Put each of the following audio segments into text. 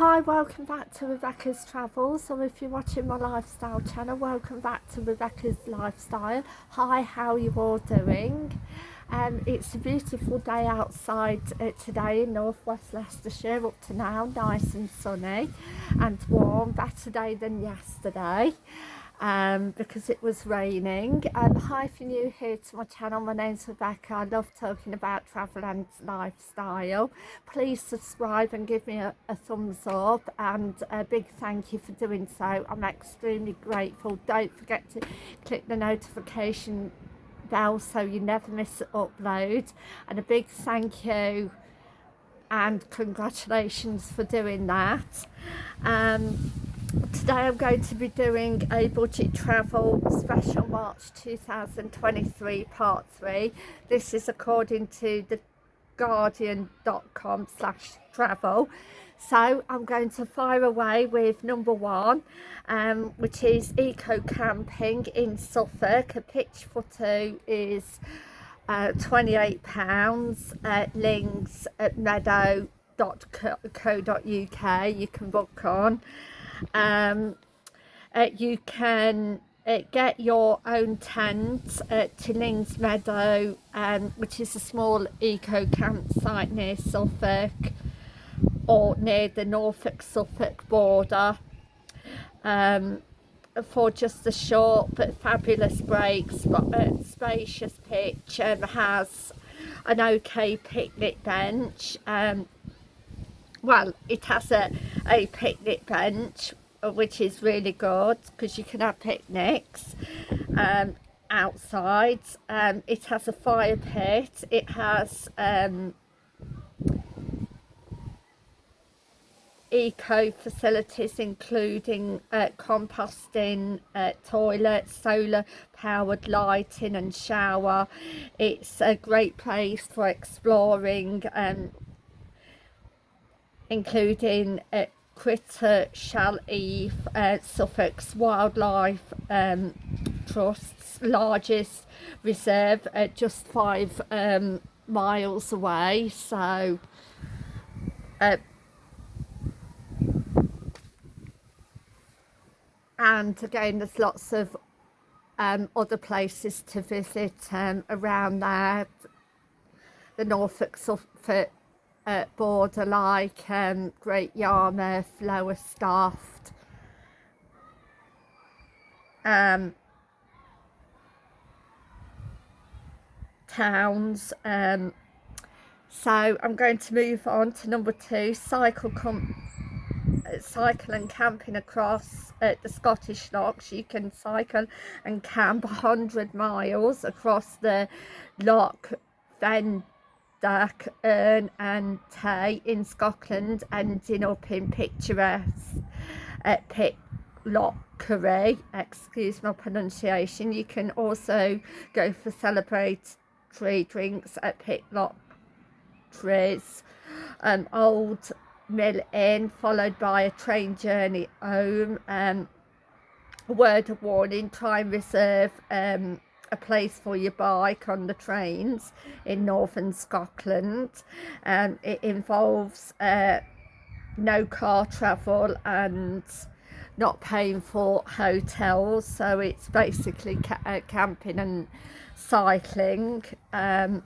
Hi, welcome back to Rebecca's Travels, or if you're watching my lifestyle channel, welcome back to Rebecca's Lifestyle. Hi, how you all doing? Um, it's a beautiful day outside uh, today in northwest Leicestershire up to now, nice and sunny and warm, better day than yesterday um, because it was raining. Um, hi if you're new here to my channel, my name's Rebecca. I love talking about travel and lifestyle. Please subscribe and give me a, a thumbs up and a big thank you for doing so. I'm extremely grateful. Don't forget to click the notification bell so you never miss an upload and a big thank you and congratulations for doing that. Um, today I'm going to be doing a budget travel special March 2023 part 3 this is according to the guardian.com slash travel. So I'm going to fire away with number one um, which is eco camping in Suffolk. A pitch for two is uh, 28 pounds at links at meadow.co.uk you can book on um, uh, you can uh, get your own tent at Tillings Meadow, um, which is a small eco campsite near Suffolk or near the Norfolk-Suffolk border um, for just a short but fabulous break, uh, spacious pitch and has an okay picnic bench. Um, well it has a, a picnic bench uh, which is really good because you can have picnics um, outside. Um, it has a fire pit. It has um, eco facilities including uh, composting uh, toilets solar powered lighting and shower. It's a great place for exploring um, including uh, Critter Shall Eve, uh, Wildlife um, Trust's largest reserve, uh, just five um, miles away. So, uh, and again, there's lots of um, other places to visit um, around there. The Norfolk Suffolk uh, border like um, Great Yarmouth, Lowestoft, um, towns. Um, so I'm going to move on to number two, cycle cycle and camping across at the Scottish Lochs. You can cycle and camp 100 miles across the Loch Fyne Dark Earn and Tay in Scotland ending up in picturesque at Pitlochry, excuse my pronunciation. You can also go for celebratory drinks at Pitlochry's um, Old Mill Inn followed by a train journey home. Um, a word of warning, try and reserve um, a place for your bike on the trains in northern Scotland. And it involves uh, no car travel and not paying for hotels. So it's basically ca uh, camping and cycling um,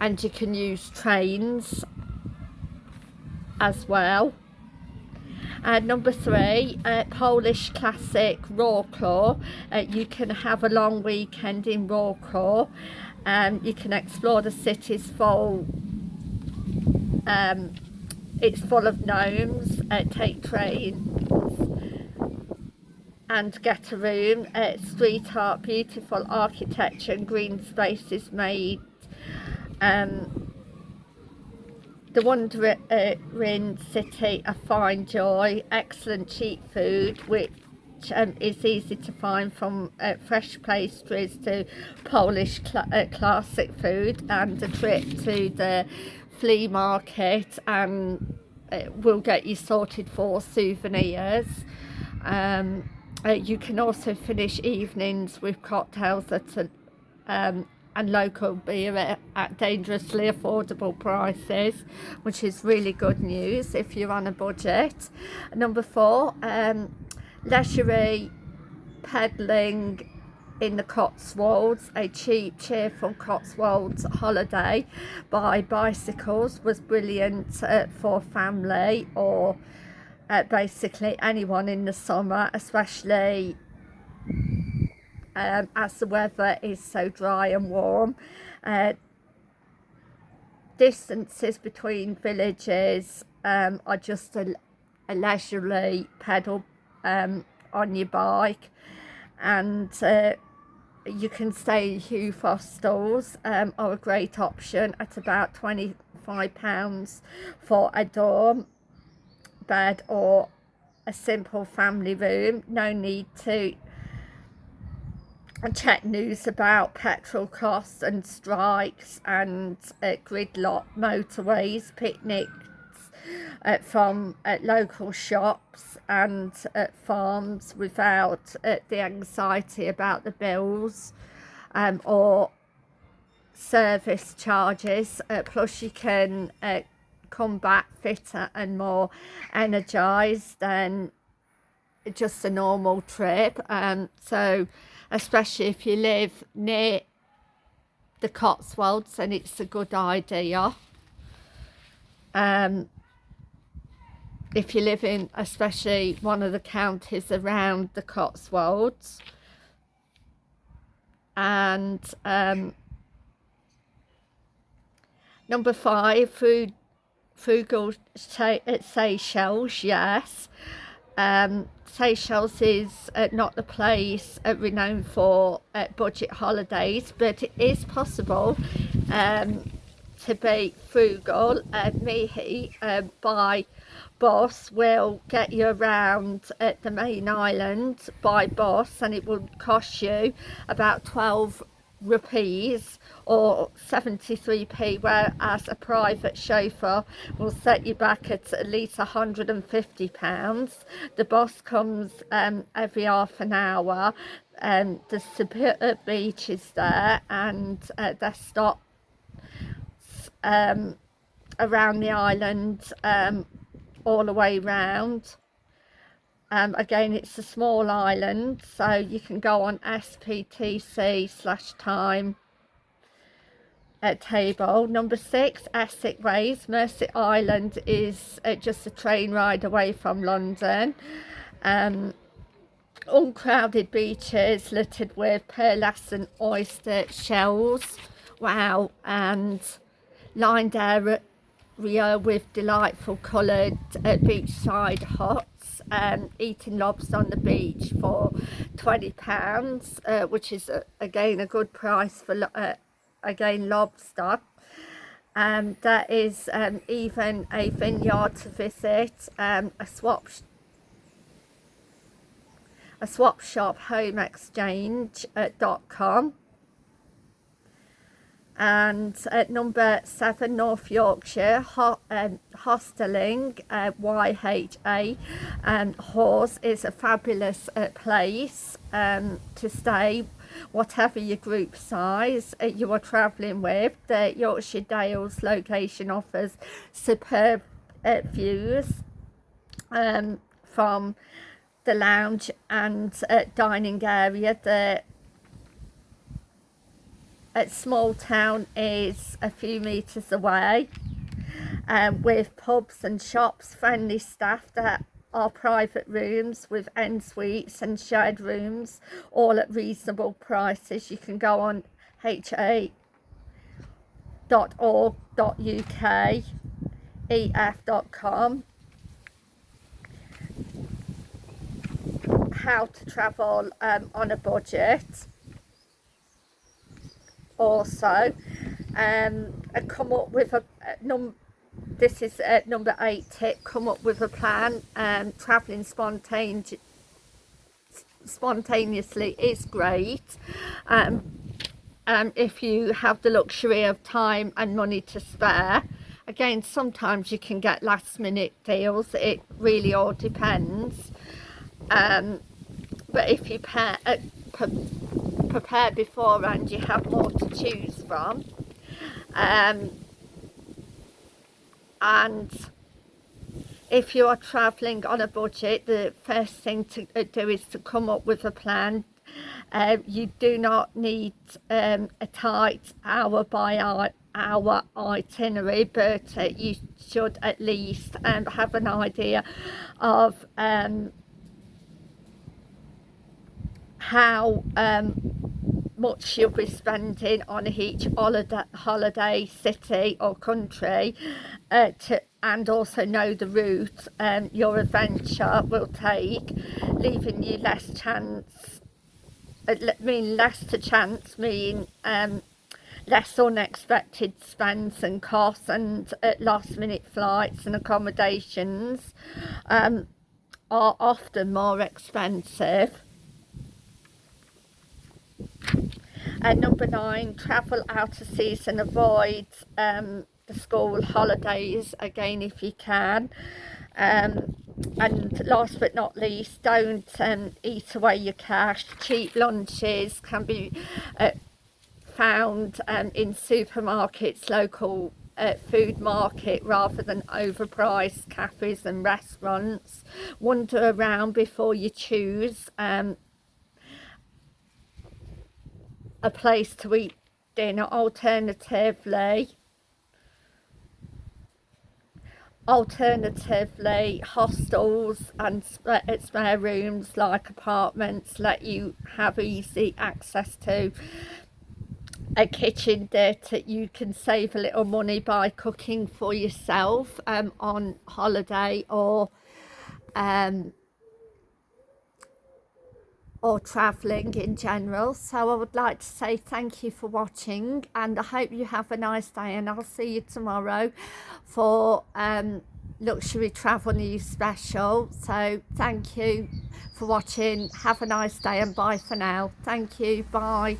and you can use trains as well and number three, uh, Polish classic Wrocław. Uh, you can have a long weekend in Wrocław. Um, you can explore the city's full um, it's full of gnomes, uh, take trains and get a room, uh, street art, beautiful architecture and green spaces made um, the wandering city a fine joy. Excellent cheap food which um, is easy to find from uh, fresh pastries to Polish cl uh, classic food and a trip to the flea market and it will get you sorted for souvenirs. Um, uh, you can also finish evenings with cocktails at a um, and local beer at dangerously affordable prices which is really good news if you're on a budget. Number four um peddling in the Cotswolds, a cheap, cheerful Cotswolds holiday by bicycles was brilliant uh, for family or uh, basically anyone in the summer, especially um, as the weather is so dry and warm. Uh, distances between villages um, are just a, a leisurely pedal um, on your bike and uh, you can stay Hugh Hostels um, are a great option at about £25 for a dorm bed or a simple family room. No need to check news about petrol costs and strikes and uh, gridlock motorways, picnics uh, from uh, local shops and at farms without uh, the anxiety about the bills um, or service charges. Uh, plus you can uh, come back fitter and more energized than just a normal trip. Um, so especially if you live near the Cotswolds and it's a good idea. Um, if you live in especially one of the counties around the Cotswolds. And um, number five food frugal Seychelles yes um, Seychelles is uh, not the place uh, renowned for uh, budget holidays but it is possible um, to be frugal. And Mahé uh, by bus will get you around at the main island by bus and it will cost you about 12 rupees or 73p whereas a private chauffeur will set you back at at least 150 pounds. The bus comes um, every half an hour and um, the Sabita beach is there and uh, they stop um, around the island um, all the way round um, again it's a small island so you can go on SPTC slash time at table. Number six Essex Ways. Mersea Island is uh, just a train ride away from London. Um, uncrowded beaches littered with pearlescent oyster shells. Wow and lined area with delightful coloured uh, beachside huts and um, eating lobster on the beach for 20 pounds uh, which is uh, again a good price for uh, again lobster. Um, there is um, even a vineyard to visit um, a swap a swap shop home exchange.com and at number seven North Yorkshire ho um, Hosteling uh, YHA and Hawes is a fabulous uh, place um, to stay. Whatever your group size uh, you are travelling with the Yorkshire Dales location offers superb uh, views um, from the lounge and uh, dining area the at small town is a few metres away um, with pubs and shops, friendly staff that are private rooms with en suites and shared rooms all at reasonable prices. You can go on ha.org.uk ef.com how to travel um, on a budget also um, and come up with a, a num this is uh, number eight tip come up with a plan um, traveling spontaneously spontaneously is great. Um, um, if you have the luxury of time and money to spare. Again sometimes you can get last minute deals it really all depends. Um, but if you pay, uh, prepare beforehand you have more to choose from. Um, and if you are travelling on a budget the first thing to uh, do is to come up with a plan. Uh, you do not need um, a tight hour by hour, itinerary but uh, you should at least um, have an idea of um, how um, much you'll be spending on each holiday, holiday city or country uh, to, and also know the route um, your adventure will take leaving you less chance uh, mean less to chance mean um, less unexpected spends and costs and uh, last minute flights and accommodations um, are often more expensive and number nine, travel out of season, avoid um, the school holidays again if you can. Um, and last but not least, don't um, eat away your cash. Cheap lunches can be uh, found um, in supermarkets, local uh, food market rather than overpriced cafes and restaurants. Wander around before you choose. Um, a place to eat dinner alternatively. Alternatively hostels and spare rooms like apartments let you have easy access to. A kitchen that you can save a little money by cooking for yourself um, on holiday or um, or travelling in general. So I would like to say thank you for watching and I hope you have a nice day and I'll see you tomorrow for um, luxury travel news special. So thank you for watching. Have a nice day and bye for now. Thank you. Bye